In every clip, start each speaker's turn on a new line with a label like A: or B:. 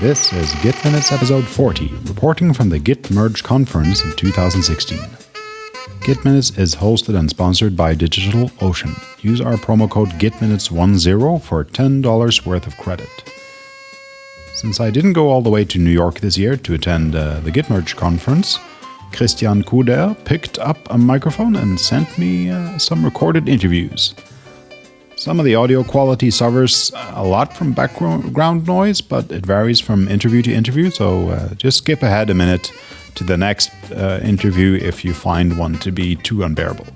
A: This is Git Minutes episode 40, reporting from the Git Merge conference of 2016. Git Minutes is hosted and sponsored by DigitalOcean. Use our promo code GitMinutes10 for $10 worth of credit. Since I didn't go all the way to New York this year to attend uh, the Git Merge conference, Christian Couder picked up a microphone and sent me uh, some recorded interviews. Some of the audio quality suffers a lot from background noise, but it varies from interview to interview, so uh, just skip ahead a minute to the next uh, interview if you find one to be too unbearable.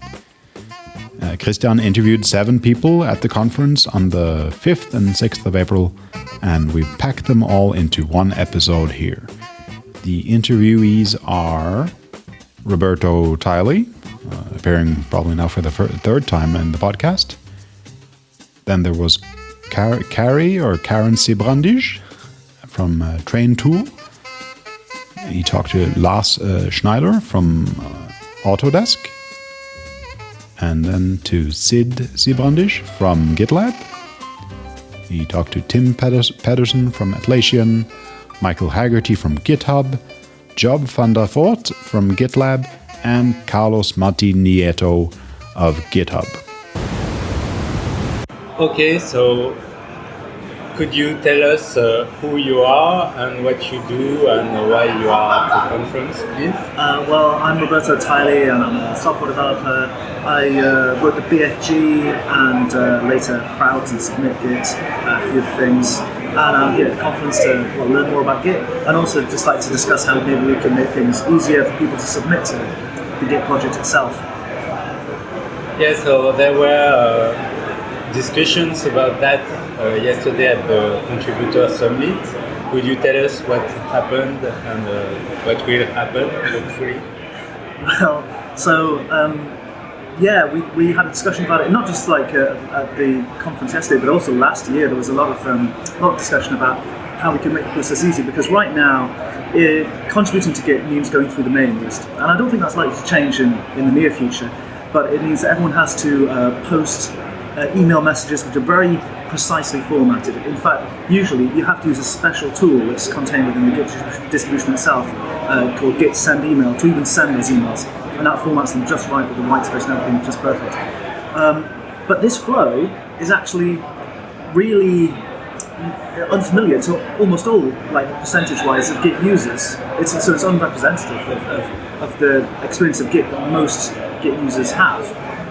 A: Uh, Christian interviewed seven people at the conference on the 5th and 6th of April, and we packed them all into one episode here. The interviewees are Roberto Tyley, uh, appearing probably now for the third time in the podcast. Then there was Car Carrie or Karen Sijbrandij from uh, Train Tool. He talked to Lars uh, Schneider from uh, Autodesk. And then to Sid Sijbrandij from GitLab. He talked to Tim Pettersen from Atlassian, Michael Haggerty from GitHub, Job van der Voort from GitLab, and Carlos Martin Nieto of GitHub.
B: Okay, so could you tell us uh, who you are and what you do and why you are at the conference, please?
C: Uh, well, I'm Roberto Tyley and I'm a software developer. I uh, wrote the BFG and uh, later Prout and Submit Git, uh, a few things. And I'm here at the conference to well, learn more about Git and also just like to discuss how maybe we can make things easier for people to submit to the Git project itself.
B: Yeah, so there were uh, discussions about that uh, yesterday at the Contributor Summit. Could you tell us what happened and uh, what will happen, hopefully?
C: Well, so um, yeah, we, we had a discussion about it, not just like uh, at the conference yesterday, but also last year. There was a lot of um, a lot of discussion about how we can make the process easy because right now, it, contributing to Git means going through the mailing list, and I don't think that's likely to change in, in the near future. But it means that everyone has to uh, post uh, email messages which are very precisely formatted. In fact, usually you have to use a special tool that's contained within the Git distribution itself uh, called Git send email to even send those emails. And that formats them just right with the white space and everything just perfect. Um, but this flow is actually really unfamiliar to almost all, like percentage-wise, of Git users. It's so it's unrepresentative of, of, of the experience of Git that most Git users have.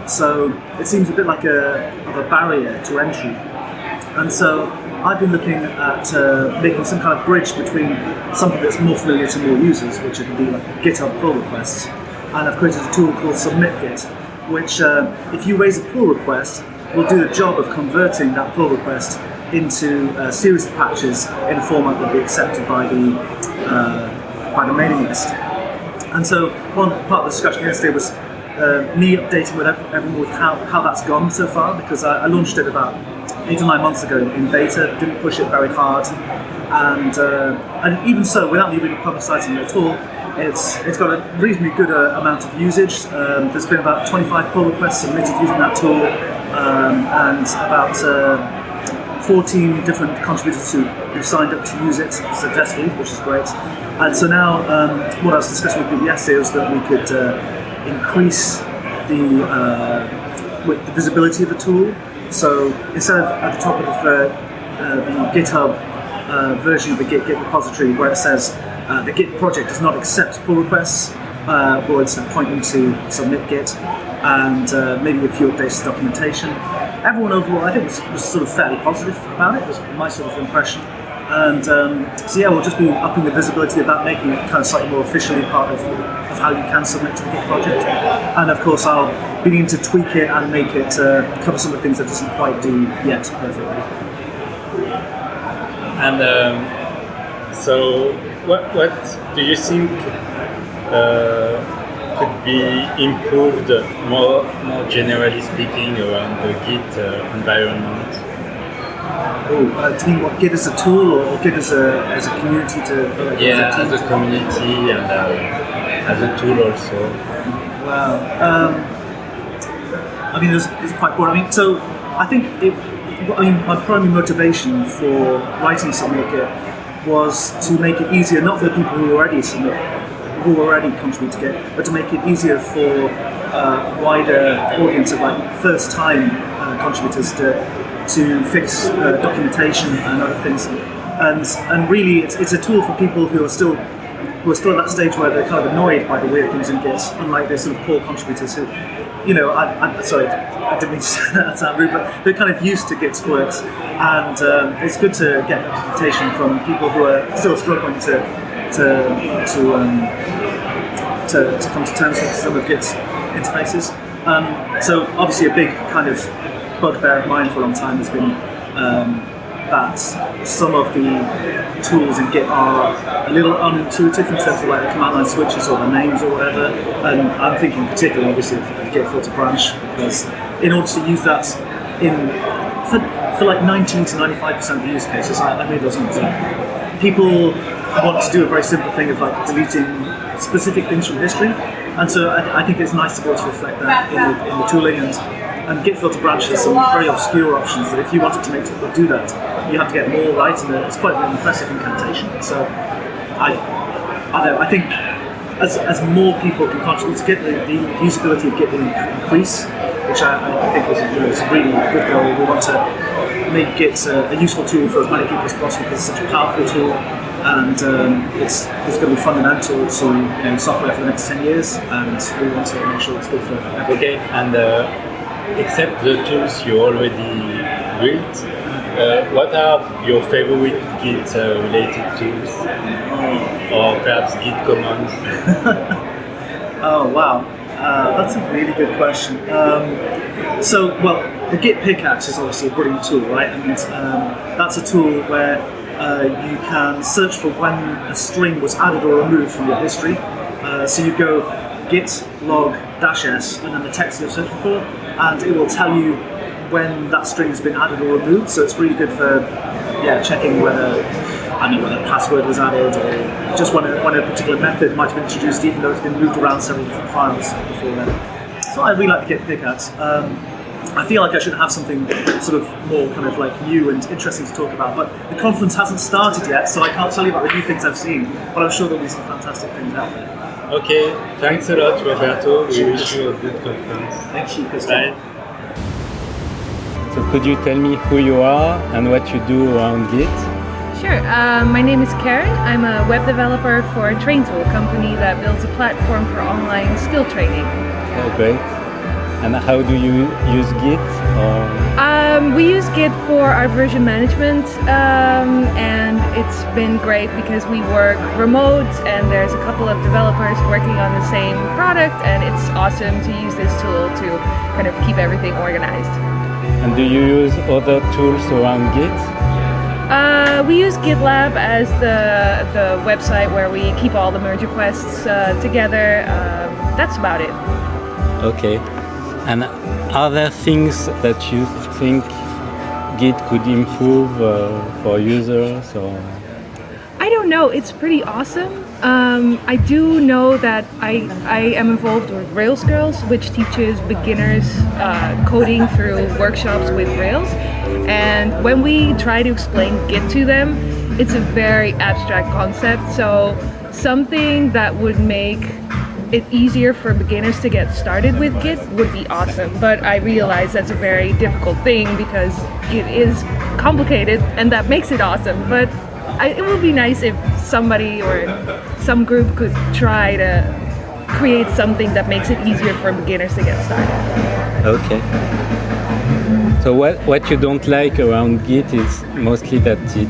C: So it seems a bit like a, of a barrier to entry. And so I've been looking at uh, making some kind of bridge between something that's more familiar to more users, which would be like GitHub pull requests. And I've created a tool called SubmitGit, which uh, if you raise a pull request, will do the job of converting that pull request into a series of patches in a format that will be accepted by the, uh, by the mailing list. And so one part of the discussion yesterday was uh, me updating with everyone with how, how that's gone so far because I, I, launched it about eight or nine months ago in beta, didn't push it very hard, and uh, and even so, without me really publicising it at all, it's it's got a reasonably good uh, amount of usage. Um, there's been about 25 pull requests submitted using that tool, um, and about uh, 14 different contributors who, who've signed up to use it successfully, which is great. And so now, um, what I was discussing with yesterday was that we could uh, increase the, uh, the visibility of the tool. So instead of at the top of the, uh, the GitHub uh, version of the Git Git repository where it says uh, the Git project does not accept pull requests, uh, instead point them to submit Git and uh, maybe a few updates to documentation. Everyone overall, I think, was, was sort of fairly positive about it, was my sort of impression. And um, so yeah, we'll just be upping the visibility of that, making it kind of slightly more officially part of, of how you can submit to the Git project. And of course, I'll begin to tweak it and make it uh, cover some of the things that doesn't quite do yet perfectly.
B: And um, so, what what do you think uh, could be improved more more generally speaking around the Git uh, environment?
C: Oh, uh, do you mean what Git as a tool or, Git as a as a community to?
B: Like, yeah, as a, as a community and uh, as a tool also.
C: Wow. Um, I mean, it's, it's quite broad. I mean, so I think it. I mean, my primary motivation for writing like was to make it easier, not for the people who already submit, who already contribute to Git, but to make it easier for uh, wider audience of like first time uh, contributors to to fix uh, documentation and other things. And and really, it's, it's a tool for people who are still who are still at that stage where they're kind of annoyed by the weird things in Git, unlike the sort of core contributors who, you know, I, I, sorry, I didn't mean to say that sound rude, but they're kind of used to Git's quirks, and um, it's good to get documentation from people who are still struggling to to to um, to, to come to terms with some of Git's interfaces. Um, so obviously a big kind of bugbear of mine for a long time has been um, that some of the tools in Git are a little unintuitive in terms of like the command line switches or the names or whatever. And I'm thinking particularly obviously of Git filter branch because in order to use that in for, for like 19 to 95% of the use cases, I, I made those numbers up. People want to do a very simple thing of like deleting specific things from history, and so I, I think it's nice to be able to reflect that in the, in the tooling and and Git filter branch has some very obscure options that if you wanted to make do that, you have to get more right, and it's quite an impressive incantation. So I, I, know, I think as, as more people can contribute to Git, the, the usability of Git will increase, which I, I think is, you know, a really good goal. We want to make Git a, a, useful tool for as many people as possible because it's such a powerful tool and um, it's, it's going to be fundamental to you know, software for the next 10 years and we want to make sure it's good for everyone.
B: Okay, and uh, except the tools you already built, uh, what are your favorite Git uh, related tools? Or perhaps Git commands?
C: oh wow, uh, that's a really good question. Um, so, well, the Git pickaxe is obviously a brilliant tool, right? And um, that's a tool where uh, you can search for when a string was added or removed from your history. Uh, so you go git log dash s and then the text you're searching for, and it will tell you when that string has been added or removed. So it's really good for yeah checking whether I mean whether a password was added or just when a, when a particular method might have been introduced, even though it's been moved around several different files before then. So I really like to get pickaxe. Um, I feel like I should have something sort of more kind of like new and interesting to talk about, but the conference hasn't started yet, so I can't tell you about the new things I've seen, but I'm sure there'll be some fantastic things out there.
B: Okay, thanks a lot, Roberto. We wish you a good conference.
C: Thank you,
B: Bye. So could you tell me who you are and what you do around Git?
D: Sure. Uh, my name is Karen. I'm a web developer for TrainTool, a company that builds a platform for online skill training.
B: Oh, great. And how do you use Git?
D: Um, we use Git for our version management um, and it's been great because we work remote and there's a couple of developers working on the same product and it's awesome to use this tool to kind of keep everything organized.
B: And do you use other tools around Git?
D: Uh, we use GitLab as the, the website where we keep all the merge requests uh, together. Um, that's about it.
B: Okay. And are there things that you think Git could improve uh, for users? Or?
D: I don't know. It's pretty awesome. Um, I do know that I, I am involved with Rails Girls, which teaches beginners uh, coding through workshops with Rails. And when we try to explain Git to them, it's a very abstract concept. So something that would make it easier for beginners to get started with Git would be awesome. But I realize that's a very difficult thing because Git is complicated and that makes it awesome. But I, it would be nice if somebody or some group could try to create something that makes it easier for beginners to get started.
B: Okay. So what, what you don't like around Git is mostly that it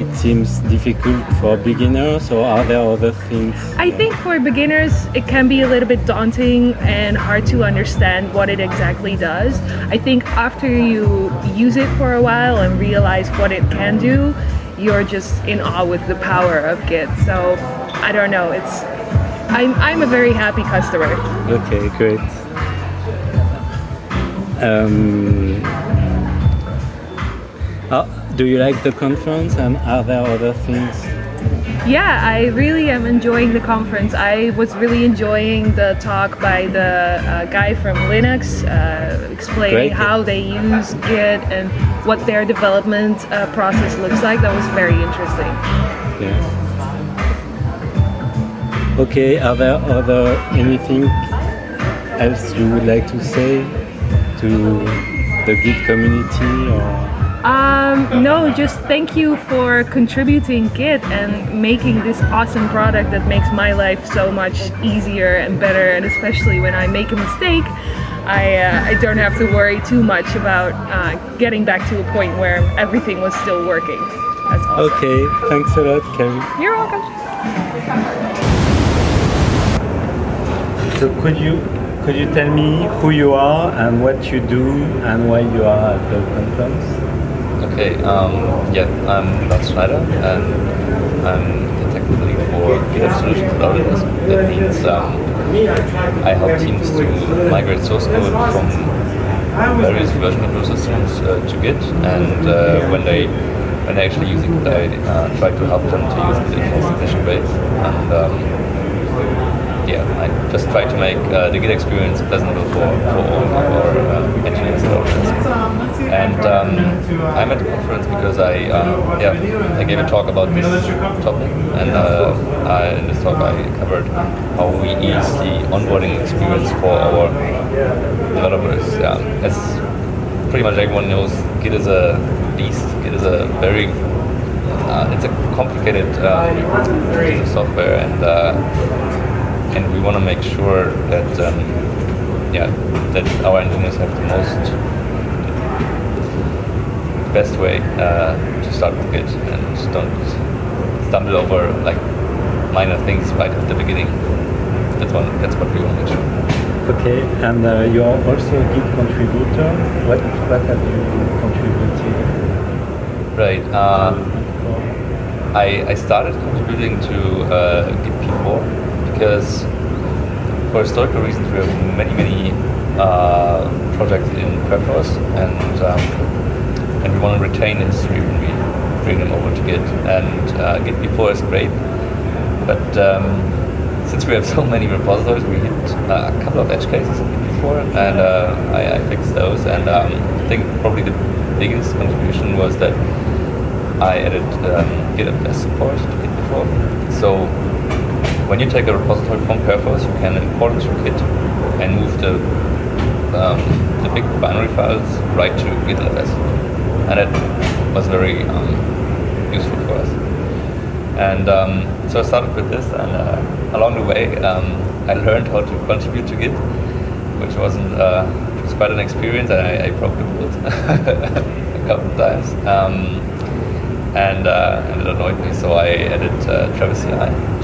B: it seems difficult for beginners or are there other things?
D: I think for beginners it can be a little bit daunting and hard to understand what it exactly does. I think after you use it for a while and realize what it can do, you're just in awe with the power of Git. So I don't know, it's I'm, I'm a very happy customer.
B: Okay, great. Um, oh, do you like the conference and are there other things?
D: Yeah, I really am enjoying the conference. I was really enjoying the talk by the uh, guy from Linux uh, explaining Great. how they use Git and what their development uh, process looks like. That was very interesting.
B: Okay. Okay, are there other anything else you would like to say to the Git community or?
D: Um, no, just thank you for contributing Git and making this awesome product that makes my life so much easier and better. And especially when I make a mistake, I, uh, I don't have to worry too much about uh, getting back to a point where everything was still working. That's awesome.
B: Okay, thanks a lot, Carrie.
D: You're welcome.
B: So could you could you tell me who you are and what you do and why you are at the conference?
E: Okay, um, yeah, I'm Lars Schneider and I'm the technical lead for GitHub Solutions Autodesk. That means um, I help teams to migrate source code from various version control systems uh, to Git, and uh, when they when they actually use it, I uh, try to help them to use it in the most efficient ways. And um, yeah, I just try to make uh, the Git experience pleasurable for, for all our uh, and um, I'm at the conference because I uh, yeah I gave a talk about this topic, and uh, I, in this talk I covered how we ease the onboarding experience for our developers. Yeah, as pretty much everyone knows, Git is a beast. Git is a very uh, it's a complicated uh, piece of software, and and we want to make sure that um, yeah that our engineers have the most best way uh, to start with Git and don't stumble over like minor things right at the beginning. That's one. That's what we want to sure.
B: Okay, and uh, you're also a Git contributor. What what have you contributed?
E: Right. Uh, I I started contributing to uh, Git P4 because for historical reasons we have many many uh, projects in Perforce and um, and we want to retain history when we bring them over to Git and uh, Git P4 is great. But um, since we have so many repositories we hit uh, a couple of edge cases in Git P4 and uh, I, I, fixed those. And um, I think probably the biggest contribution was that I added um, GitHub support to Git P4 so when you take a repository from Perforce, you can import it to Git and move the um, the big binary files right to GitLFS, and it was very um, useful for us. And um, so I started with this, and uh, along the way, um, I learned how to contribute to Git, which wasn't uh, was quite an experience, and I, I broke the rules a couple of times. Um, and, uh, and it annoyed me, so I added uh, Travis CI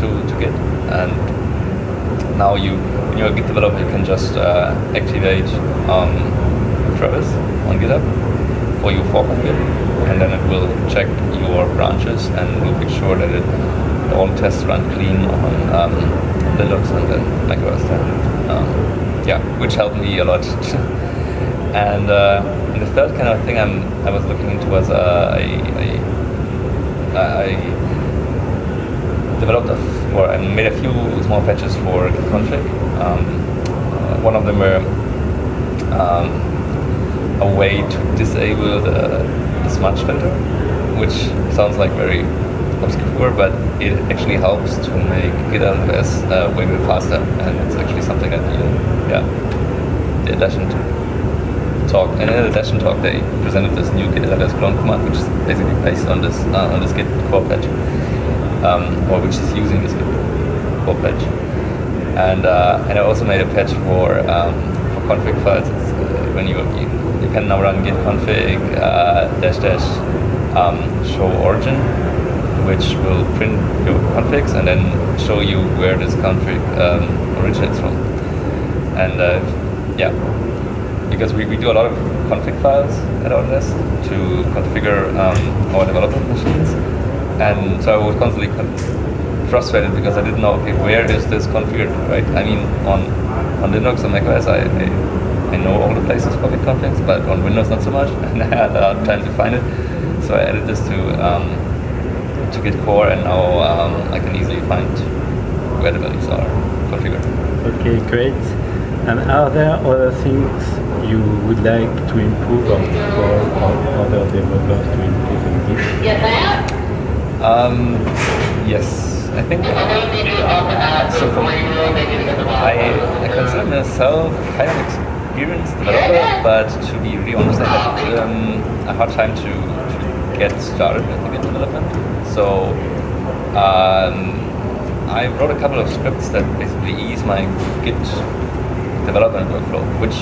E: to, to Git and now you when you're a Git developer you can just uh, activate um, Travis on GitHub for your fork Git and then it will check your branches and will make sure that it all tests run clean on um, Linux and then Mac OS um, yeah, which helped me a lot. and, uh, and the third kind of thing I'm, I was looking into was uh, I, I, I developed or I made a few small patches for config. Um, uh, one of them were um, a way to disable the, the smudge filter, which sounds like very obscure, but it actually helps to make GitLFS uh, way more faster, and it's actually something that you, yeah, the Atlassian talk, and in the Atlassian talk they presented this new GitLFS clone command, which is basically based on this uh, on this Git core patch um, or which is using this Git core patch. And uh, and I also made a patch for um, for config files. When you, you, you can now run git config uh, dash dash um, show origin, which will print your configs and then show you where this config um, originates from. And uh, yeah, because we, we do a lot of config files at Autodesk to configure um, our development machines. And so I was constantly frustrated because I didn't know okay where is this configured right? I mean on on Linux and macOS I, I, I know all the places for Git configs but on Windows not so much and I had a hard time to find it so I added this to um, to Git core and now um, I can easily find where the values are configured.
B: Okay, great. And are there other things you would like to improve or for other developers to improve in Git?
E: Um, yes, I think so. For me, I, I consider myself kind of experienced developer, but to be really honest, I had um, a hard time to, to get started with Git development. So um, I wrote a couple of scripts that basically ease my Git development workflow, which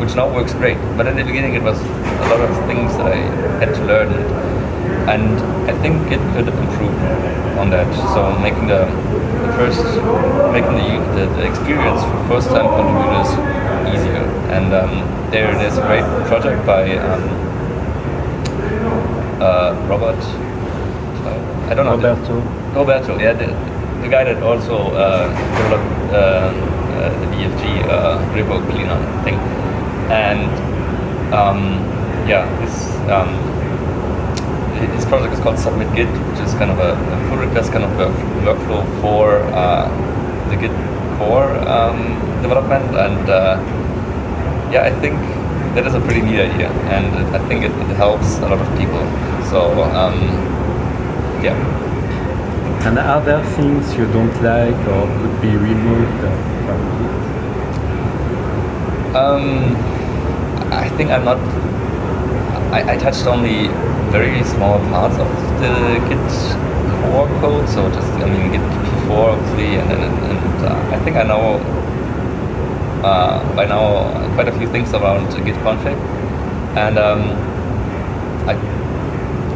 E: which now works great. But in the beginning, it was a lot of things that I had to learn, and I think Git could improve on that. So making the, the first, making the, the, the experience for first-time contributors. And um, there, there's a great project by um, uh, Robert. Uh, I don't know.
F: Roberto.
E: Roberto, yeah, the, the guy that also uh, developed uh, uh, the BFG uh, repo cleaner thing, and um, yeah, this um, his project is called Submit Git, which is kind of a, a pull request kind of work, workflow for uh, the Git core um, development, and uh, yeah, I think that is a pretty neat idea, and I think it, it helps a lot of people. So um, yeah.
F: And are there things you don't like or could be removed from Git?
E: Um, I think I'm not. I, I touched only very small parts of the Git core code, so just I mean Git P4 obviously, and and, and uh, I think I know uh, by now quite a few things around Git config, and um, I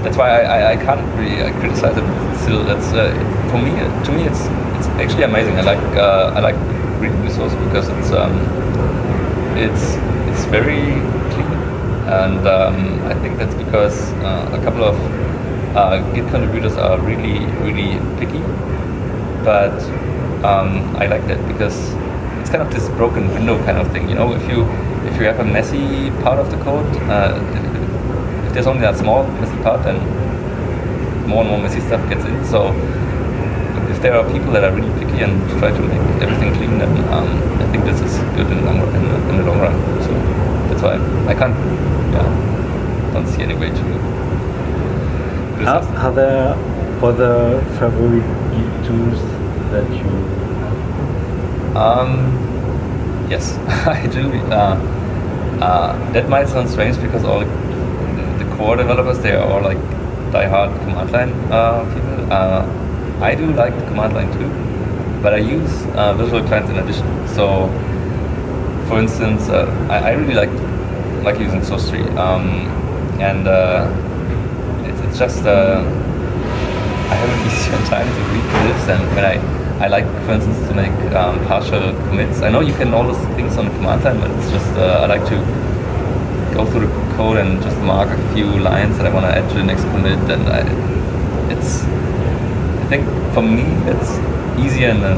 E: that's why I, I, can't really uh, criticize it. Still, that's uh, for me. To me, it's it's actually amazing. I like uh, I like reading the because it's um, it's it's very clean, and um, I think that's because uh, a couple of uh, Git contributors are really really picky, but um, I like that because it's kind of this broken window kind of thing. You know, if you if you have a messy part of the code, uh, if there's only that small messy part, then more and more messy stuff gets in. So if there are people that are really picky and try to make everything clean, then um, I think this is good in the long run. In the, in the long run. So that's why I can't, yeah, don't see any way to.
F: Are, are there other favorite tools that you
E: Um, yes, I do. Uh, uh, that might sound strange because all the, the core developers they are all like die-hard command line uh, people. Uh, I do like the command line too, but I use uh, visual clients in addition. So, for instance, uh, I, I really like like using SourceTree, um, and it's, it's just I have an easier time to read this, and when I I like, for instance, to make um, partial commits. I know you can all those things on the command line, but it's just uh, I like to go through the code and just mark a few lines that I want to add to the next commit, and I, it's I think for me it's easier in the,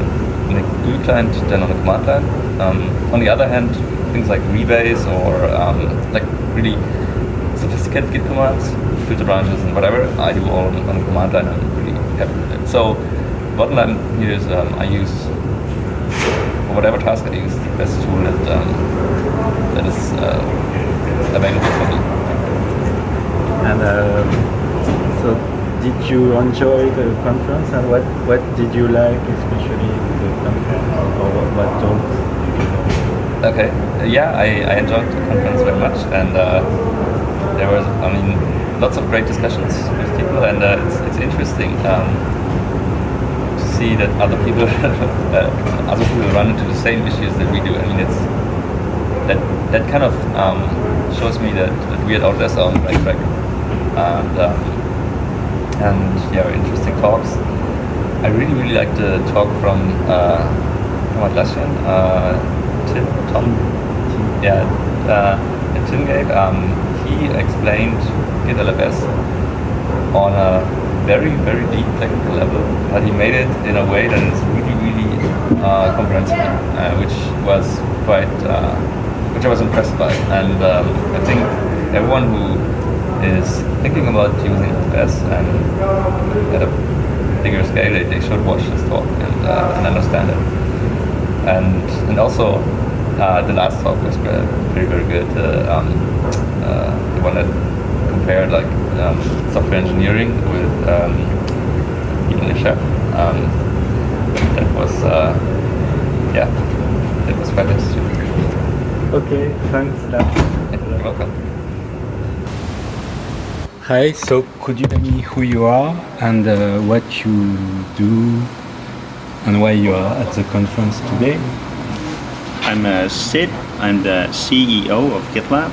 E: in the GUI client than on the command line. Um, on the other hand, things like rebase or um, like really sophisticated Git commands, filter branches and whatever, I do all on, the command line. I'm really happy with it. So bottom line here is um, I use for whatever task I use the best tool that um, that is uh, available for me.
F: and um, so did you enjoy the conference and what what did you like especially the conference or what, what talks?
E: Okay, uh, yeah, I, I enjoyed the conference very much, and uh, there was, I mean, lots of great discussions with people, and uh, it's, it's interesting um, see that other people, uh, other people run into the same issues that we do. I mean, it's that that kind of um, shows me that, that we at Autodesk are on the right track, and um, and yeah, interesting talks. I really really liked the talk from uh, from Atlassian. Uh, Tim, Tom, yeah, uh, gave, um, he explained Git LFS on a very, very deep technical level, but he made it in a way that is really, really uh, comprehensible, uh, which was quite, uh, which I was impressed by. And um, I think everyone who is thinking about using LFS and at a bigger scale, they, they should watch this talk and, uh, and understand it and and also uh, the last talk was very very, good. Uh, um, the one that compared like um, software engineering with um, even Twitter. Um, that was uh, yeah, that was fantastic.
F: Okay, thanks.
E: You're welcome.
G: Hi, so could you tell me who you are and uh, what you do and why you are at the conference today?
H: I'm uh, Sid. I'm the CEO of GitLab,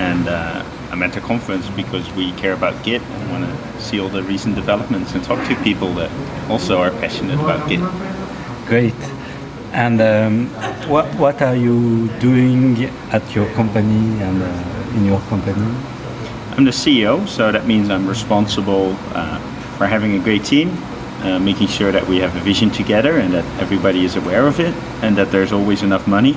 H: and uh, I'm at the conference because we care about Git and want to see all the recent developments and talk to people that also are passionate about Git.
G: Great. And um, what, what are you doing at your company and uh, in your company?
H: I'm the CEO, so that means I'm responsible uh, for having a great team, uh, making sure that we have a vision together and that everybody is aware of it and that there's always enough money.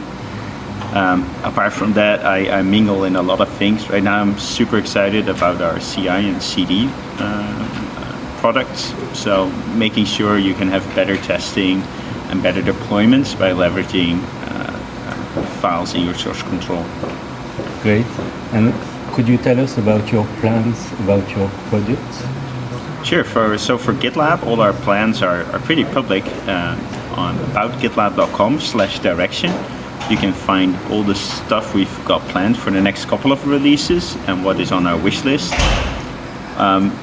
H: Um, apart from that, I, I, mingle in a lot of things. Right now, I'm super excited about our CI and CD uh, products. So, making sure you can have better testing and better deployments by leveraging uh, files in your source control.
G: Great. And could you tell us about your plans about your products?
H: Sure. For, so for GitLab, all our plans are, are pretty public uh, on aboutgitlab.com slash direction. You can find all the stuff we've got planned for the next couple of releases and what is on our wish list. Um,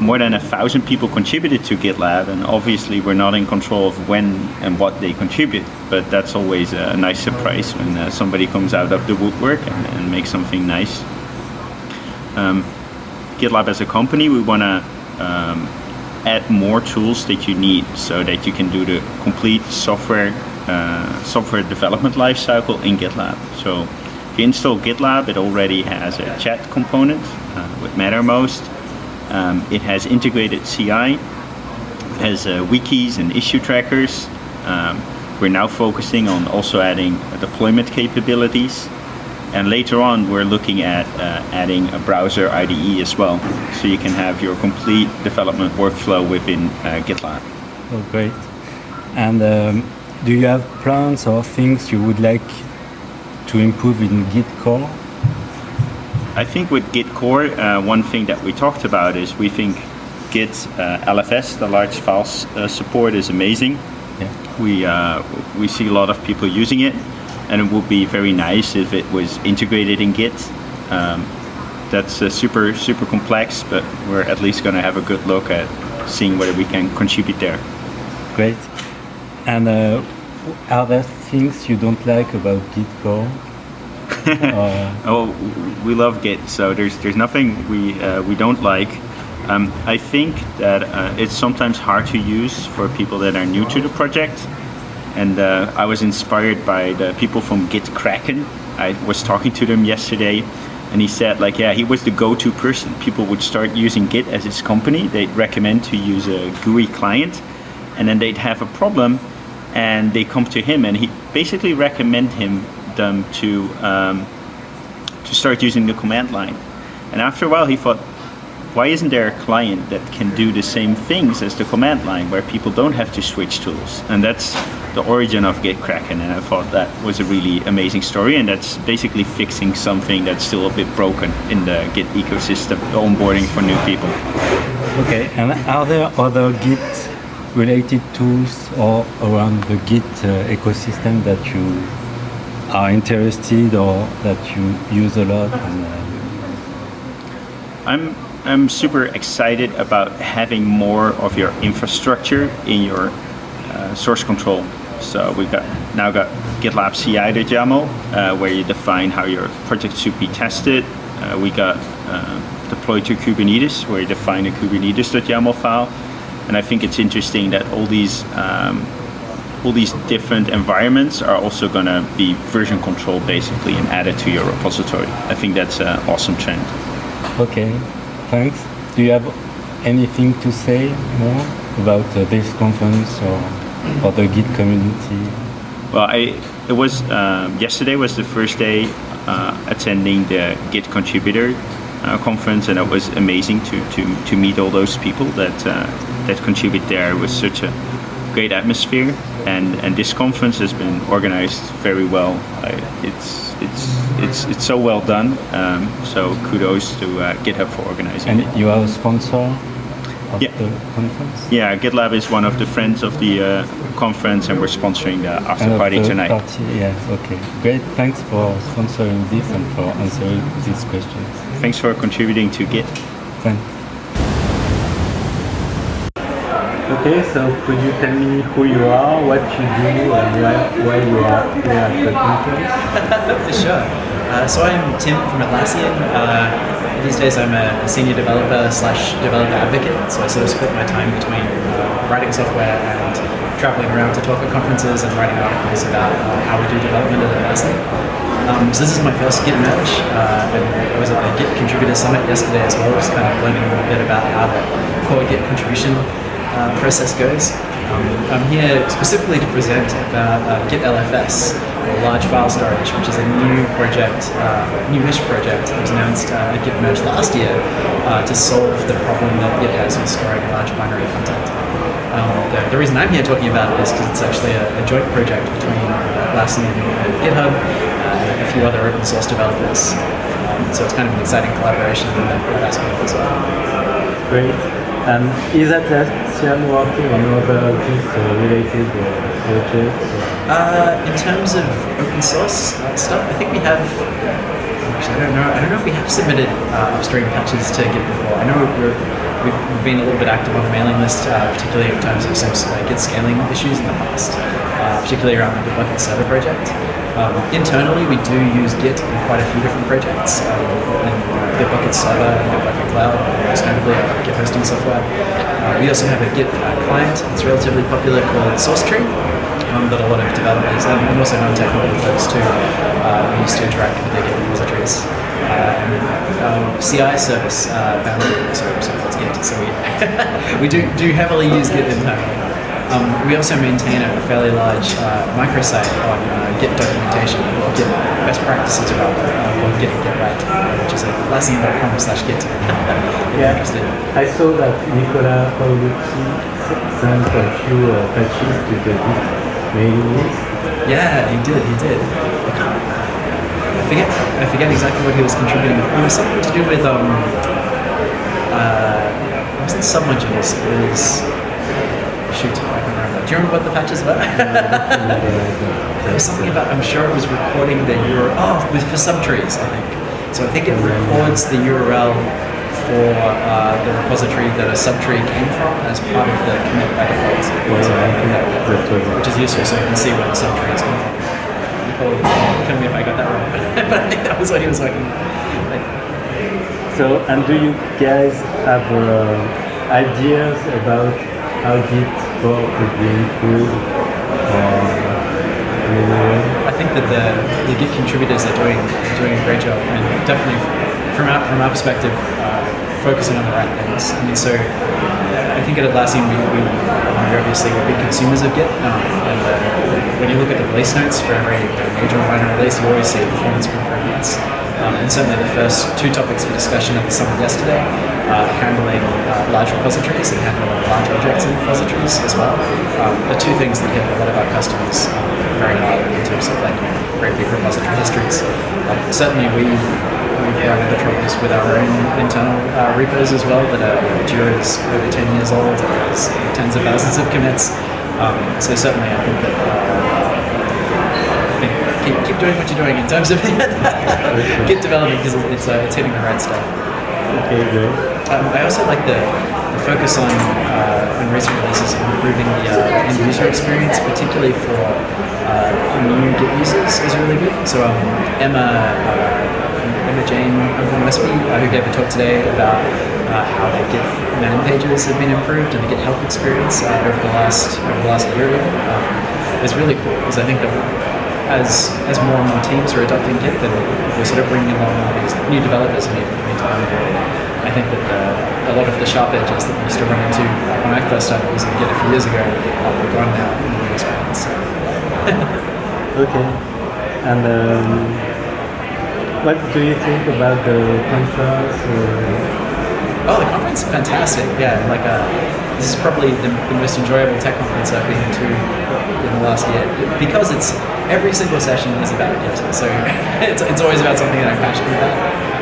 H: more than a thousand people contributed to GitLab, and obviously we're not in control of when and what they contribute. But that's always a nice surprise when uh, somebody comes out of the woodwork and, and makes something nice. Um, GitLab as a company, we want to um, add more tools that you need so that you can do the complete software uh, software development lifecycle in GitLab. So if you install GitLab, it already has a chat component uh, with Mattermost. Um, it has integrated CI, it has uh, wikis and issue trackers. Um, we're now focusing on also adding deployment capabilities and later on, we're looking at adding a browser IDE as well. So you can have your complete development workflow within GitLab.
G: Oh, great. And um, do you have plans or things you would like to improve in Git core?
H: I think with Git core, uh, one thing that we talked about is we think Git uh, LFS, the large files uh, support, is amazing. Yeah. We, uh, we see a lot of people using it and it would be very nice if it was integrated in Git. Um, that's uh, super super complex, but we're at least going to have a good look at seeing whether we can contribute there.
G: Great. And uh, are there things you don't like about Git core?
H: oh, we love Git, so there's there's nothing we uh, we don't like. Um, I think that uh, it's sometimes hard to use for people that are new to the project and uh, I was inspired by the people from GitKraken. I was talking to them yesterday, and he said like, yeah, he was the go-to person. People would start using Git as his company. They'd recommend to use a GUI client, and then they'd have a problem, and they come to him, and he basically recommend him them to um, to start using the command line. And after a while, he thought, why isn't there a client that can do the same things as the command line where people don't have to switch tools? And that's the origin of GitKraken and I thought that was a really amazing story and that's basically fixing something that's still a bit broken in the Git ecosystem, the onboarding for new people.
G: Okay, and are there other Git related tools or around the Git uh, ecosystem that you are interested or that you use a lot? And, uh,
H: I'm I'm super excited about having more of your infrastructure in your uh, source control. So we've got now got GitLab CI.YAML uh, where you define how your project should be tested. Uh, we got uh, deploy to Kubernetes where you define a Kubernetes.YAML file. And I think it's interesting that all these um, all these different environments are also going to be version controlled basically and added to your repository. I think that's an awesome trend.
G: Okay, thanks. Do you have anything to say more about uh, this conference or, or the Git community?
H: Well, I it was um, yesterday was the first day uh, attending the Git contributor conference, and it was amazing to to, to meet all those people that uh, that contribute there. It was such a great atmosphere, and and this conference has been organized very well. It's it's it's it's so well done. Um, so kudos to uh, GitHub for organizing.
G: And you are a sponsor. of
H: Yeah.
G: the conference?
H: Yeah, GitLab is one of the friends of the uh, conference, and we're sponsoring the after
G: And
H: party tonight.
G: Party, yeah, okay. Great. Thanks for sponsoring this and for answering these questions.
H: Thanks for contributing to Git.
G: Thanks. Okay, so could you tell me who you are, what you do, and why, why you are here at the conference?
I: Sure. Uh, so I'm Tim from Atlassian. Uh, these days I'm a, a senior developer slash developer advocate, so I sort of split my time between uh, writing software and traveling around to talk at conferences and writing articles about uh, how we do development at Atlassian. Um, so this is my first Git merge, uh, I was at the Git Contributor Summit yesterday as well, just kind of learning a little bit about how the core Git contribution uh, process goes. Um, I'm here specifically to present about uh, Git LFS, or Large File Storage, which is a new project, uh, newish project that was announced uh, at Git Merge last year uh, to solve the problem that Git has with storing large binary content. Um, the, the reason I'm here talking about it is because it's actually a, a joint project between Atlassian and GitHub uh, a few other open source developers. Um, so it's kind of an exciting collaboration in that, that aspect as well.
G: Great. And is Atlassian working on other things uh, related projects?
I: Uh, in terms of open source stuff, I think we have. Actually, I don't know. I don't know if we have submitted uh, upstream patches to Git before. I know we're, we've, been a little bit active on the mailing list, uh, particularly in terms of some uh, Git scaling issues in the past, uh, particularly around the Bitbucket server project. Um, internally, we do use Git in quite a few different projects. Um, and Bitbucket server and Bitbucket cloud, most notably our Git hosting software. Uh, we also have a Git uh, client that's relatively popular called SourceTree um, that a lot of developers and, also non-technical folks too uh, use to interact with their Git repositories. Um, CI service uh, Bamboo also supports Git, so we we do do heavily use Git internally. Um, we also maintain a fairly large uh, microsite on uh, Git documentation or Git best practices rather uh, called Git Git Right, which is at atlassian.com slash Git.
G: Yeah.
I: interested.
G: I saw that Nicola Paolucci sent a few uh, patches to the Git mailing list.
I: Yeah, he did. He did. I forget. I forget exactly what he was contributing. It was something to do with um. Uh, it wasn't submodules. It was. Shoot, I can't remember. Do you remember what the patches were? There was something about. I'm sure it was recording the URL. Oh, it was for subtrees, I think. So I think it records the URL for uh, the repository that a subtree came from as part of the commit by default. So I think that-
G: That was
I: which is useful so you can see where the subtree is coming from. Tell me if I got that wrong, but I think that was what he was talking about. Like,
G: So, and do you guys have uh, ideas about how Git core could be improved? Or in any way?
I: I think that the, the Git contributors are doing doing a great job, and definitely from our from our perspective, uh, focusing on the right things. I mean, so I think at Atlassian we, we we're obviously we're big consumers of Git, um, and uh, when you look at the release notes for every major or minor release, you always see performance improvements. Um, and certainly the first two topics for discussion at the summit yesterday, uh, handling uh, large repositories and handling large objects in repositories as well, um, are two things that hit a lot of our customers um, very hard in terms of like great big repository histories. Um, certainly we we've run into troubles with our own internal uh, repos as well that are Jira is over 10 years old, has tens of thousands of commits. Um, so certainly I think that uh, keep, keep doing what you're doing in terms of Git development because it's, uh, it's hitting the right stuff.
G: Okay, great.
I: Um, I also like the, the focus on uh, on recent releases improving the uh, end user experience, particularly for uh, new Git users, is really good. So um, Emma uh, Emma Jane from Westby, uh, who gave a talk today about uh, how the Git man pages have been improved and the Git help experience uh, over the last over the last year, um, is really cool because I think that as as more and more teams are adopting Git, then we're sort of bringing along all these new developers need to onboard. I think that uh, a lot of the sharp edges that we used to run into when I first started using Git a few years ago are gone now in the experience.
G: Okay. And um, what do you think about the conference? Uh,
I: Oh, the conference is fantastic. Yeah, like uh, this is probably the, the most enjoyable tech conference I've been to in the last year because it's every single session is about Git. So it's, it's always about something that I'm passionate about.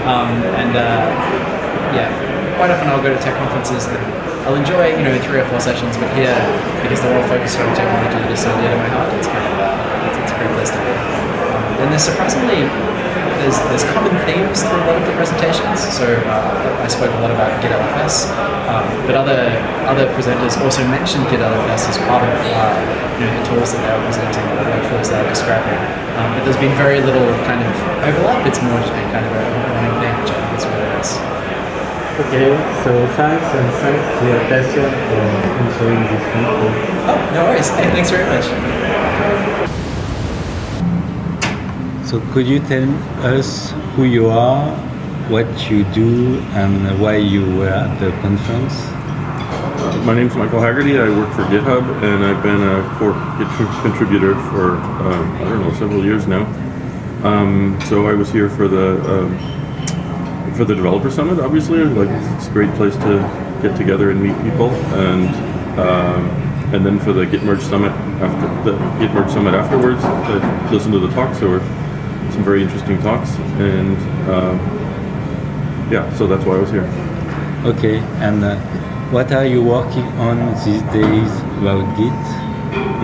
I: Um, and uh, yeah, quite often I'll go to tech conferences that I'll enjoy, you know, three or four sessions, but here, because they're all focused on technology that is so dear to my heart, it's kind of it's, it's a great place to be. Um, and there's surprisingly there's there's common themes through a lot of the presentations. So uh, I spoke a lot about Git LFS, um, but other other presenters also mentioned Git LFS as part of uh, you know, the tools that they were presenting, the workflows they were describing. Um, but there's been very little kind of overlap. It's more just been kind of a running thing, which I think is really nice.
F: Okay, so thanks and thanks to your passion for answering this meeting.
I: Oh, no worries. Hey, thanks very much.
G: So could you tell us who you are, what you do, and why you were at the conference?
J: My name is Michael Haggerty. I work for GitHub, and I've been a core Git contributor for um, I don't know several years now. Um, so I was here for the um, for the developer summit. Obviously, like it's a great place to get together and meet people, and um, and then for the Git Merge summit after the Git Merge summit afterwards, I listened to the talks. Were some very interesting talks, and um, yeah, so that's why I was here.
G: Okay, and uh, what are you working on these days about Git?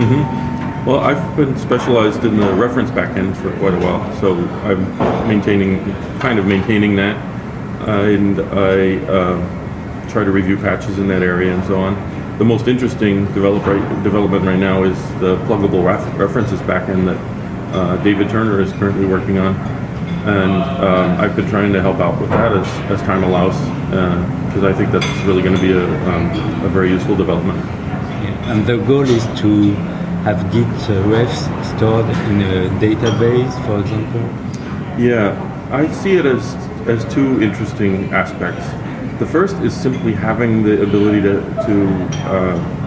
J: hmm Well, I've been specialized in the reference backend for quite a while, so I'm maintaining, kind of maintaining that, uh, and I uh, try to review patches in that area and so on. The most interesting develop right, development right now is the pluggable ref- references backend that uh, David Turner is currently working on, and um, I've been trying to help out with that as, as time allows, because I think that's really going to be a, um, a very useful development.
G: Yeah, And the goal is to have Git uh, refs stored in a database, for example.
J: Yeah, I see it as as two interesting aspects. The first is simply having the ability to to uh,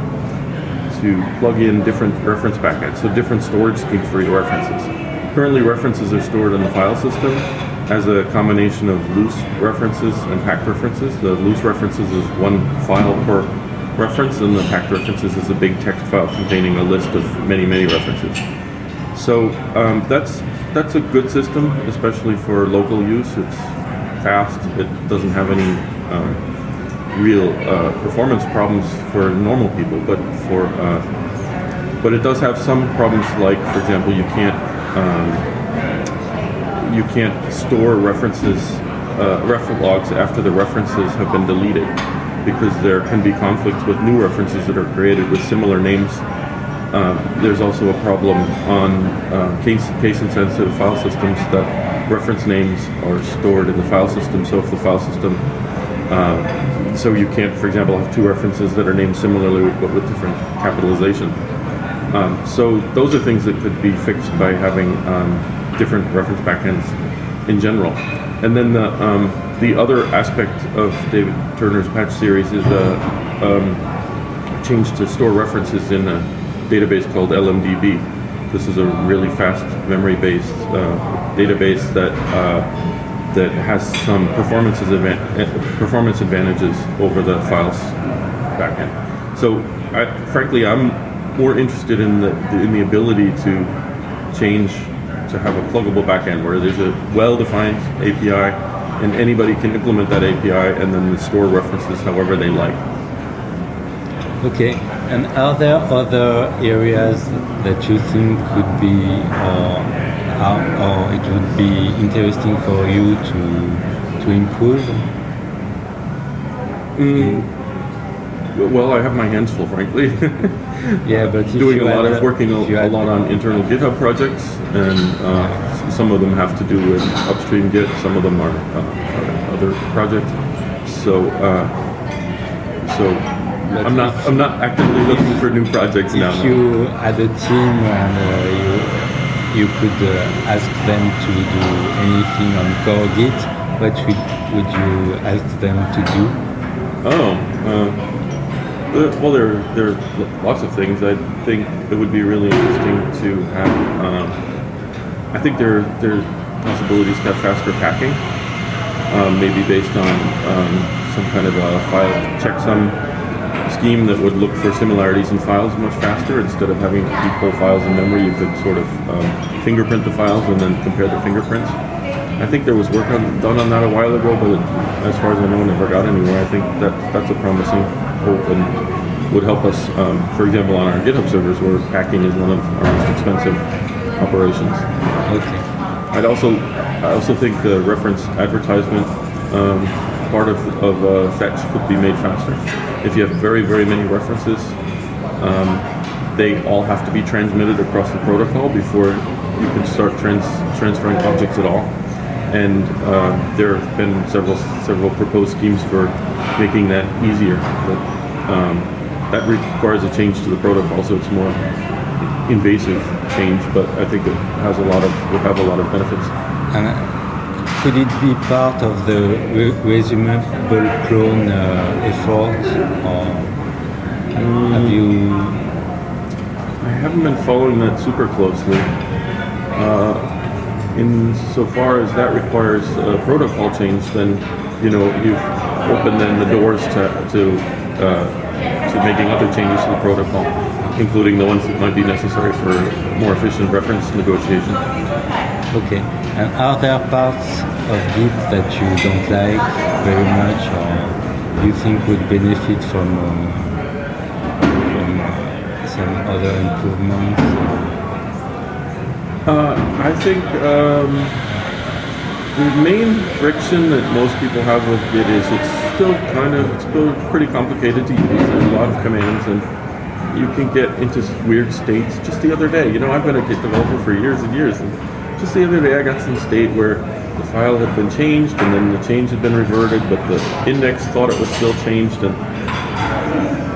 J: to plug in different reference backends, so different storage schemes for your references. Currently, references are stored in the file system as a combination of loose references and packed references. The loose references is one file per reference, and the packed references is a big text file containing a list of many, many references. So um, that's that's a good system, especially for local use. It's fast. It doesn't have any um, real uh, performance problems for normal people, but for uh, but it does have some problems. Like, for example, you can't um, you can't store references uh, logs after the references have been deleted because there can be conflicts with new references that are created with similar names um, there's also a problem on uh, case, case insensitive file systems that reference names are stored in the file system. So if the file system, uh, so you can't, for example, have two references that are named similarly but with different capitalization. Um, so those are things that could be fixed by having um, different reference backends in general. And then the um, the other aspect of David Turner's patch series is a um, change to store references in a database called LMDB. This is a really fast memory-based uh, database that uh, that has some performance advan- eh, performance advantages over the files backend. So, I, frankly, I'm more interested in the in the ability to change to have a pluggable backend where there's a well-defined API and anybody can implement that API and then the store references however they like.
G: Okay, and are there other areas that you think could be, or, or, or it would be interesting for you to to improve?
J: Mm, well, I have my hands full, frankly.
G: Yeah, but if
J: doing a lot of working a, a lot on internal GitHub projects, and uh, some of them have to do with upstream Git. Some of them are, uh, are other projects. So, uh, so I'm not I'm not actively looking for new projects now.
G: If you had a team and uh, you you could uh, ask them to do anything on core Git, what would, would you ask them to do?
J: Oh, uh, well, there there are lots of things. I think it would be really interesting to have. Um, I think there there are possibilities to have faster packing, um, maybe based on um, some kind of a file checksum scheme that would look for similarities in files much faster. Instead of having to keep whole files in memory, you could sort of um, fingerprint the files and then compare the fingerprints. I think there was work on, done on that a while ago, but as far as I know, it never got anywhere. I think that that's a promising hope and would help us. Um, for example, on our GitHub servers, where packing is one of our most expensive operations.
G: Okay.
J: I'd also, I also think the reference advertisement um, part of, of uh, Fetch could be made faster. If you have very, very many references, um, they all have to be transmitted across the protocol before you can start trans transferring objects at all. And uh, there have been several several proposed schemes for making that easier. But um, that requires a change to the protocol, so it's more invasive change. But I think it has a lot of will have a lot of benefits.
G: Could it be part of the re resumable clone uh, effort, or have you?
J: I haven't been following that super closely. Uh, in so far as that requires a protocol change, then you know you've opened then the doors to to uh, to making other changes to the protocol, including the ones that might be necessary for more efficient reference negotiation.
G: Okay. And are there parts of Git that you don't like very much, or you think would benefit from uh, from some other improvements?
J: Uh, I think um, the main friction that most people have with Git is it's still kind of it's still pretty complicated to use. There's a lot of commands and you can get into weird states. Just the other day, you know, I've been a Git developer for years and years, and just the other day I got some state where the file had been changed and then the change had been reverted, but the index thought it was still changed and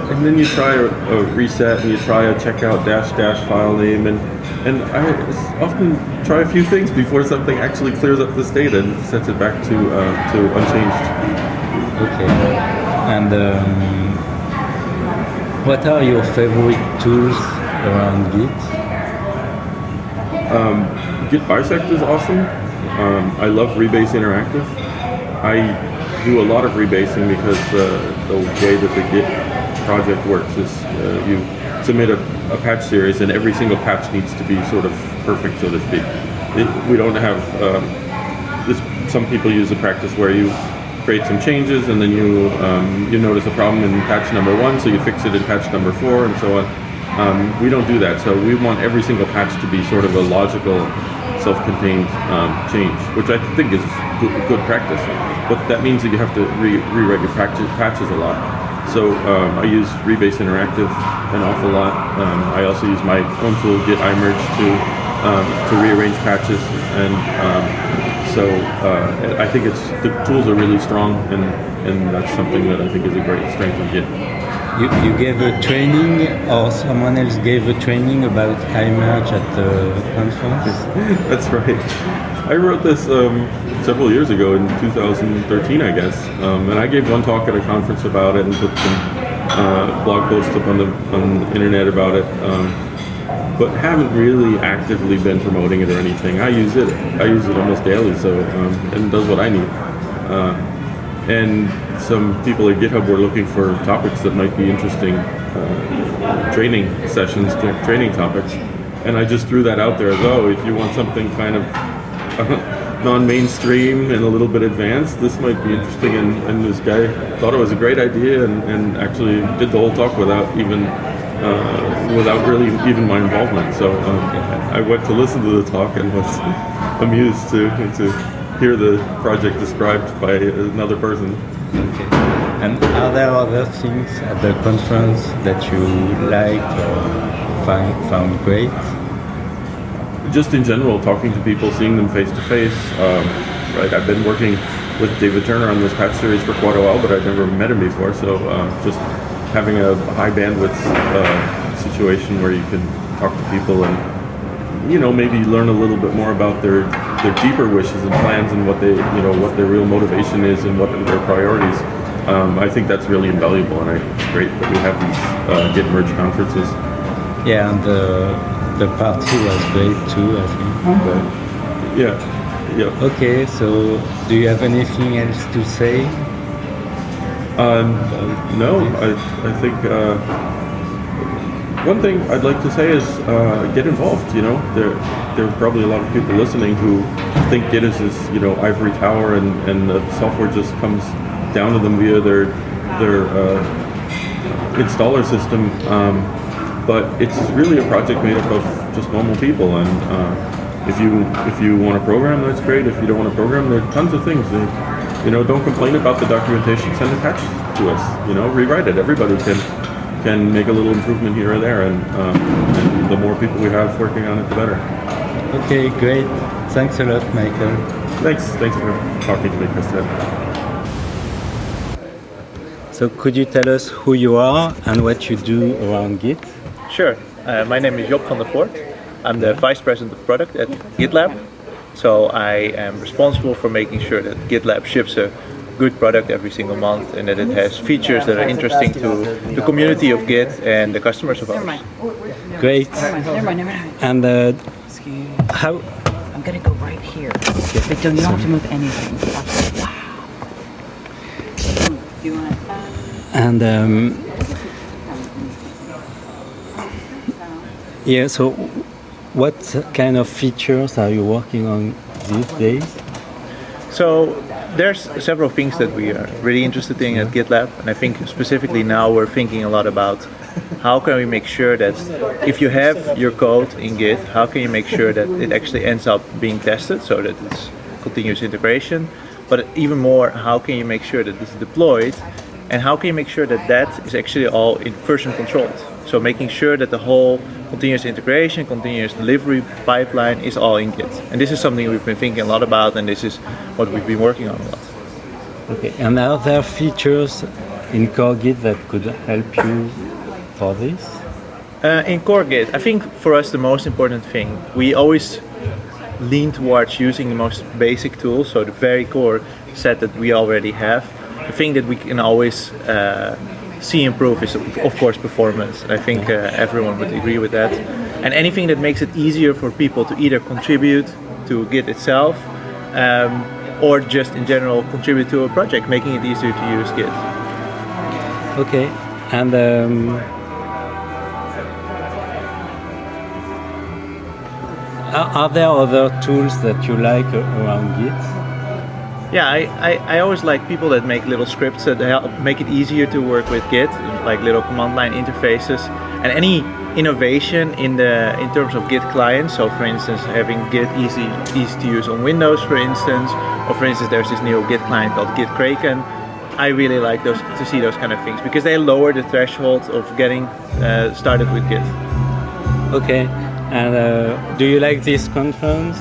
J: and then you try a, a reset and you try a checkout dash dash file name and and I often try a few things before something actually clears up the state and sets it back to uh, to unchanged.
G: Okay. And um, what are your favorite tools around Git?
J: Um, Git bisect is awesome. Um, I love Rebase Interactive. I do a lot of rebasing because uh, the way that the Git project works is uh, you submit a, a, patch series and every single patch needs to be sort of perfect, so to speak. It, we don't have, um, this, some people use a practice where you create some changes and then you, um, you notice a problem in patch number one, so you fix it in patch number four and so on. Um, we don't do that, so we want every single patch to be sort of a logical, self-contained um, change, which I think is good, good, practice. But that means that you have to re- rewrite your patches, a lot. So um, I use Rebase Interactive an awful lot. Um, I also use my own tool, Git imerge, to um, to rearrange patches, and um, so uh, I think it's the tools are really strong, and and that's something that I think is a great strength of Git.
G: You, you gave a training, or someone else gave a training about imerge at the conference.
J: that's right. I wrote this um, several years ago in 2013, I guess, um, and I gave one talk at a conference about it and put some uh, blog posts up on the on the internet about it. Um, but haven't really actively been promoting it or anything. I use it. I use it almost daily, so um, and it does what I need. Uh, and some people at GitHub were looking for topics that might be interesting, uh, training sessions, training topics, and I just threw that out there as oh, if you want something kind of non-mainstream and a little bit advanced, this might be interesting. And, and this guy thought it was a great idea and, and actually did the whole talk without even uh, without really even my involvement. So um, I went to listen to the talk and was amused to to hear the project described by another person.
G: Okay. And are there other things at the conference that you liked or find, found great?
J: Just in general, talking to people, seeing them face to face. Right, I've been working with David Turner on this patch series for quite a while, but I've never met him before. So um, just having a high bandwidth uh, situation where you can talk to people and you know maybe learn a little bit more about their their deeper wishes and plans and what they you know what their real motivation is and what their priorities. Um, I think that's really invaluable, and I, it's great that we have these uh, Git merge conferences.
G: Yeah, and the the party was great too. I think.
J: But, yeah. Yeah.
G: Okay, so do you have anything else to say?
J: Um, no, I, I think, uh, one thing I'd like to say is uh, get involved. You know, there there are probably a lot of people listening who think Git is you know ivory tower and and the software just comes down to them via their their uh, installer system. Um, but it's really a project made up of just normal people and. Uh, if you if you want to program, that's great. If you don't want to program, there are tons of things. You know, don't complain about the documentation. Send a patch to us. You know, rewrite it. Everybody can can make a little improvement here or there, and, uh, and the more people we have working on it, the better.
G: Okay, great. Thanks a lot, Michael.
J: Thanks. Thanks for talking to me, Christian.
G: So could you tell us who you are and what you do around Git?
K: Sure. Uh, my name is Job van der Voort. I'm the Vice President of Product at GitLab. So I am responsible for making sure that GitLab ships a good product every single month and that it has features that are interesting to the community of Git and the customers of ours.
G: Great.
L: Never mind, never mind.
G: And uh,
L: Excuse
G: how?
L: I'm gonna go right here. But don't, you don't have to move anything. Wow. Do you want
G: And um, yeah, so what kind of features are you working on these days?
K: So there's several things that we are really interested in at GitLab and I think specifically now we're thinking a lot about how can we make sure that if you have your code in Git, how can you make sure that it actually ends up being tested so that it's continuous integration? But even more how can you make sure that it's deployed and how can you make sure that that is actually all in version controlled so making sure that the whole continuous integration, continuous delivery pipeline is all in Git. And this is something we've been thinking a lot about and this is what we've been working on a lot.
G: Okay, and are there features in Core Git that could help you for this?
K: Uh, in Core Git, I think for us the most important thing, we always lean towards using the most basic tools, so the very core set that we already have. The thing that we can always uh, see improve is of course performance. I think uh, everyone would agree with that. And anything that makes it easier for people to either contribute to Git itself um, or just in general contribute to a project, making it easier to use Git.
G: Okay, and um, are, are there other tools that you like around Git?
K: Yeah, I, I, I, always like people that make little scripts that help make it easier to work with Git, like little command line interfaces. And any innovation in the in terms of Git clients, so for instance having Git easy easy to use on Windows for instance, or for instance there's this new Git client called Git Kraken. I really like those to see those kind of things because they lower the threshold of getting uh, started with Git.
G: Okay, and uh, do you like this conference?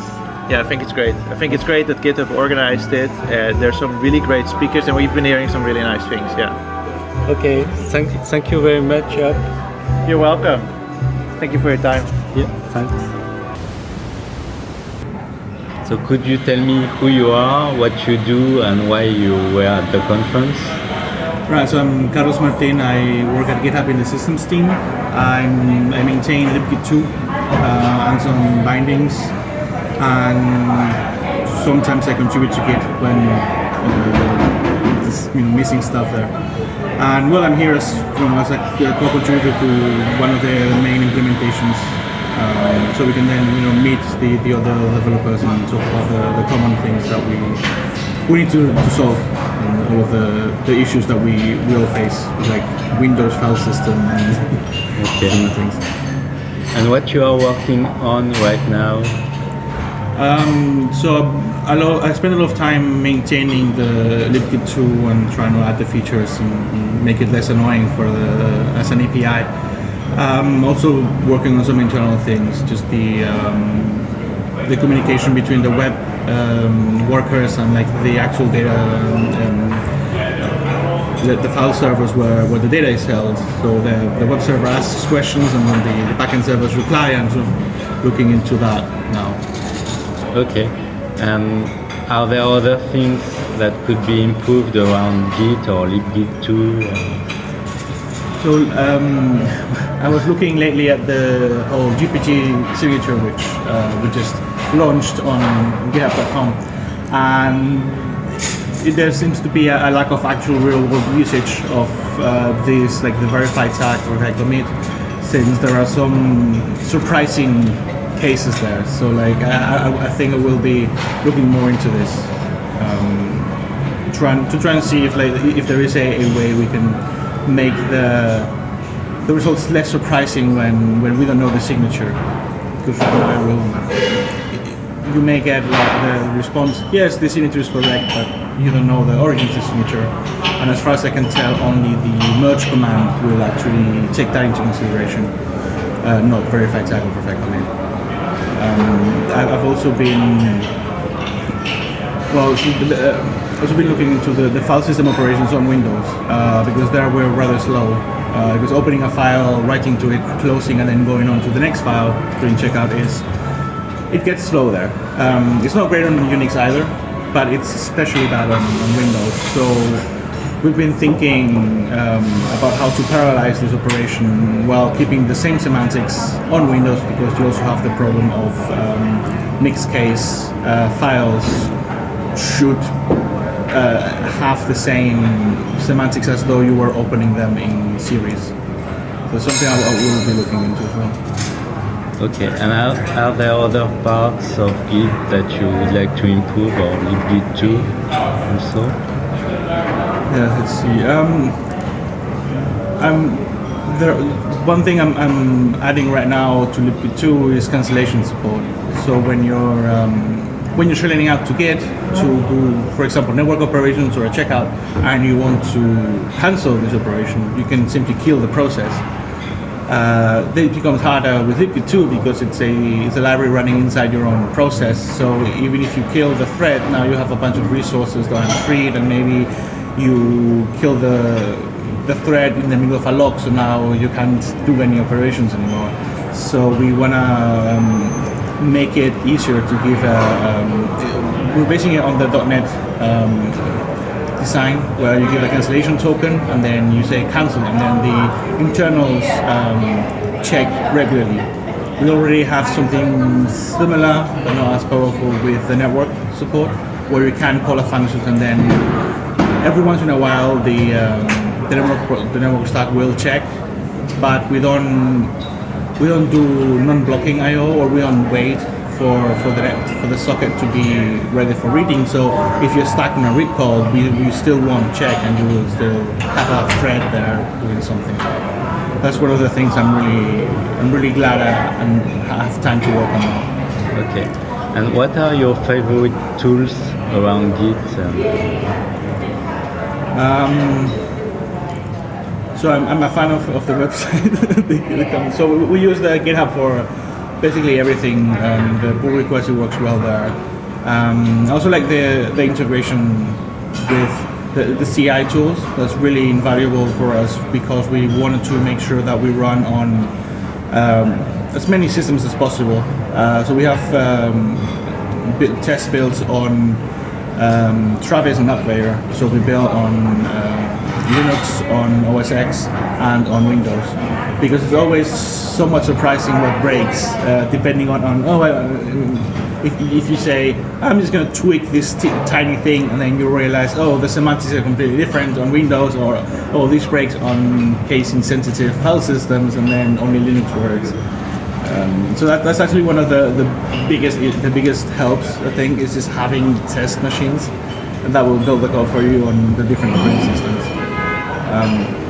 K: Yeah, I think it's great. I think it's great that GitHub organized it. Uh, there's some really great speakers and we've been hearing some really nice things, yeah.
G: Okay, thank, thank you very much, Job.
K: You're welcome. Thank you for your time.
G: Yeah, thanks. So could you tell me who you are, what you do and why you were at the conference?
M: Right, so I'm Carlos Martin. I work at GitHub in the systems team. I'm, I maintain libgit 2 uh, and some bindings and sometimes I contribute to Git when uh, there's you know, missing stuff there. And well, I'm here as, you know, as a co-contributor to one of the main implementations, um, so we can then you know meet the, the other developers and talk about the, the common things that we we need to, to solve and all of the, the issues that we will face, like Windows file system and
G: okay.
M: things.
G: And what you are working on right now
M: um, so I, spend a lot of time maintaining the libgit 2 and trying to add the features and make it less annoying for the as an API. Um, also working on some internal things, just the um, the communication between the web um, workers and like the actual data the, the, file servers where, where the data is held. So the, the web server asks questions and then the, the backend servers reply and sort of looking into that now.
G: Okay. And are there other things that could be improved around Git or libgit 2?
M: So um, I was looking lately at the whole GPG signature, which uh, we just launched on GitHub.com, and there seems to be a, a, lack of actual real-world usage of uh, this, like the verified tag or commit. since there are some surprising cases there. So like I, I, I think I will be looking more into this, um, trying to try and see if like if there is a, a way we can make the the results less surprising when, when we don't know the signature. Because I will, you may get like the response, yes, the signature is correct, but you don't know the origin of the signature. And as far as I can tell, only the merge command will actually take that into consideration, uh, not verify tag or perfect command. Um, I've also been, well, uh, also been looking into the, the file system operations on Windows uh, because there we're rather slow. Uh, because opening a file, writing to it, closing, and then going on to the next file, doing checkout is it gets slow there. Um, it's not great on Unix either, but it's especially bad on, on Windows. So we've been thinking um, about how to parallelize this operation while keeping the same semantics on Windows because you also have the problem of um, mixed case uh, files should uh, have the same semantics as though you were opening them in series. So something I, will be looking into as well.
F: Okay, and are, are there other parts of Git that you would like to improve or libgit 2 also?
M: Yeah, let's see. Um, I'm there. One thing I'm, I'm adding right now to libgit 2 is cancellation support. So when you're um, when you're shelling out to Git to do, for example, network operations or a checkout, and you want to cancel this operation, you can simply kill the process. Uh, it becomes harder with libgit 2 because it's a it's a library running inside your own process. So even if you kill the thread, now you have a bunch of resources that are freed, and maybe you kill the the thread in the middle of a lock, so now you can't do any operations anymore. So we wanna um, make it easier to give a. Um, we're basing it on the .NET um, design where you give a cancellation token and then you say cancel and then the internals um, check regularly. We already have something similar but not as powerful with the network support where you can call a function and then every once in a while the, um, the, network, the network stack will check but we don't we don't do non-blocking I/O or we don't wait for for the for the socket to be ready for reading. So if you're stuck in a read call, we, we still won't check and you will still have a thread there doing something. That's one of the things I'm really I'm really glad I, I have time to work on.
F: Okay, and what are your favorite tools around Git? Um,
M: Um, so I'm, I'm a fan of, of the website. so we, we use the GitHub for basically everything. Um, the pull request it works well there. Um, I also like the, the integration with the, the CI tools. That's really invaluable for us because we wanted to make sure that we run on um, as many systems as possible. Uh, so we have um, test builds on um, Travis and AppVeyor. So we build on uh, Linux, on OS X, and on Windows. Because it's always somewhat surprising what breaks, uh, depending on, on oh, uh, if, if you say, I'm just going to tweak this tiny thing, and then you realize, oh, the semantics are completely different on Windows, or oh, this breaks on case insensitive file systems, and then only Linux works. Um, so that, that's actually one of the, the biggest the biggest helps I think is just having test machines, and that will build the code for you on the different operating systems. Um,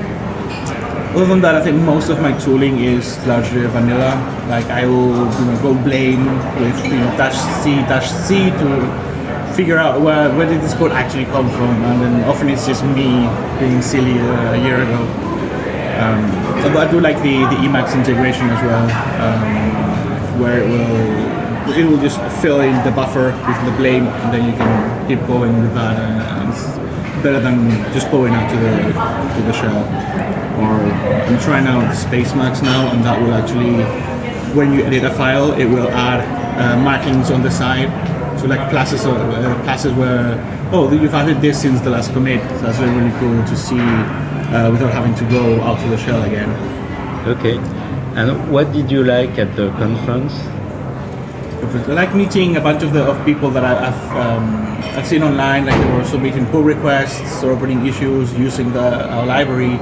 M: other than that, I think most of my tooling is largely vanilla. Like I will you know, go blame with you know dash c dash c to figure out where where did this code actually come from, and then often it's just me being silly uh, a year ago. Um, I do like the, the Emacs integration as well, um, where it will it will just fill in the buffer with the blame, and then you can keep going with that. And it's better than just going out to the to the shell. Or I'm trying out Spacemacs now, and that will actually, when you edit a file, it will add uh, markings on the side. So like places, or, uh, places where oh you've added this since the last commit. So that's really, really cool to see uh, without having to go out to the shell again.
F: okay, and what did you like at the conference?
M: I like meeting a bunch of the of people that I, I've um, I've seen online. Like they were submitting pull requests or opening issues using the our library.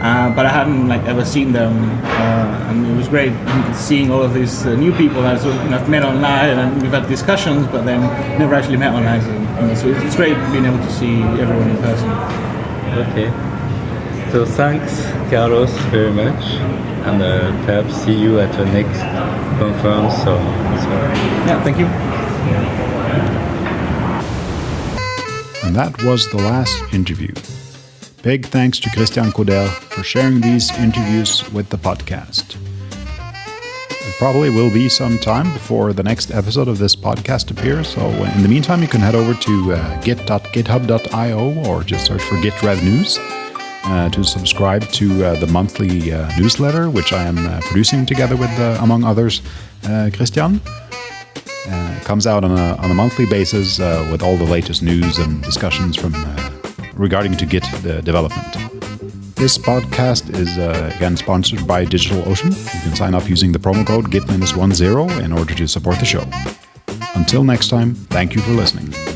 M: uh, but I hadn't like ever seen them, uh, and it was great seeing all of these uh, new people that I've met online and we've had discussions, but then never actually met online. So, it's great being able to see everyone in person.
G: Okay. So thanks, Carlos, very much, and uh, perhaps see you at the next conference. So, so.
M: Yeah, thank you.
A: And that was the last interview. Big thanks to Christian Couder for sharing these interviews with the podcast. It probably will be some time before the next episode of this podcast appears, so in the meantime, you can head over to uh, git.github.io or just search for Git Rev News uh, to subscribe to uh, the monthly uh, newsletter, which I am uh, producing together with, uh, among others, uh, Christian. It comes out on a, on a monthly basis with all the latest news and discussions from regarding to Git development. This podcast is again sponsored by DigitalOcean. You can sign up using the promo code GIT-10 in order to support the show. Until next time, thank you for listening.